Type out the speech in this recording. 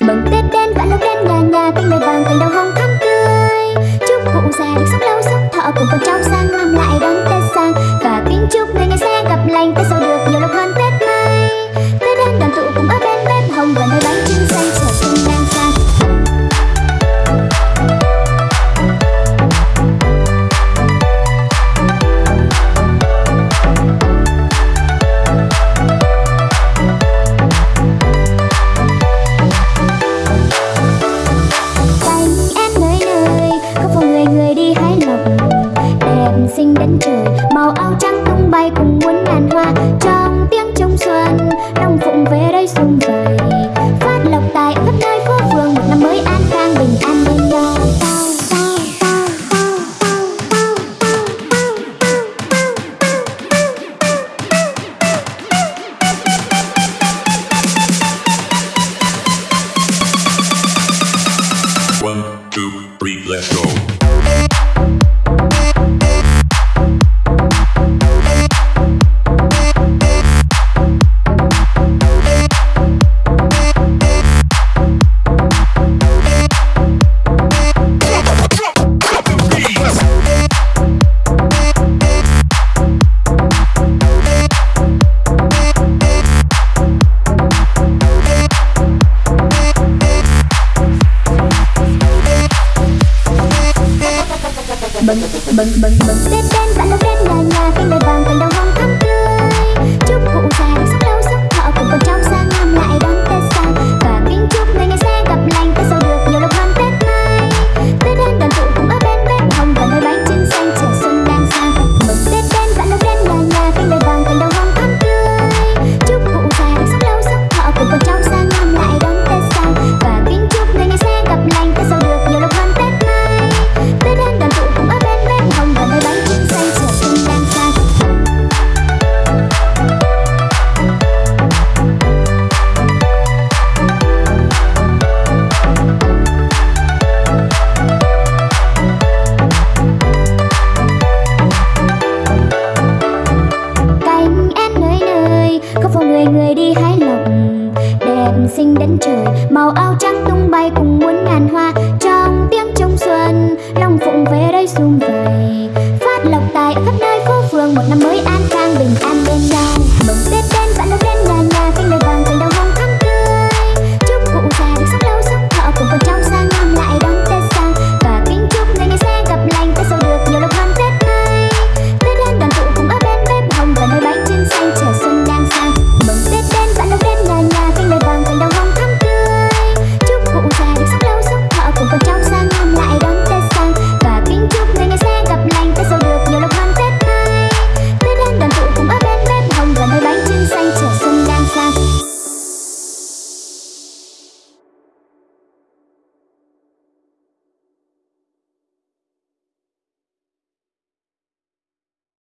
mừng tết đến cả lúc đen nhà nhà tinh mẹ vàng cành đầu hồng two. bừng bừng bừng bừng, tết đến bạn đâu tết là nhà cánh bay vàng cành đầu hồng thắm người người đi hái lộc. Đẹp xinh đến trời, màu áo trắng tung bay cùng muôn ngàn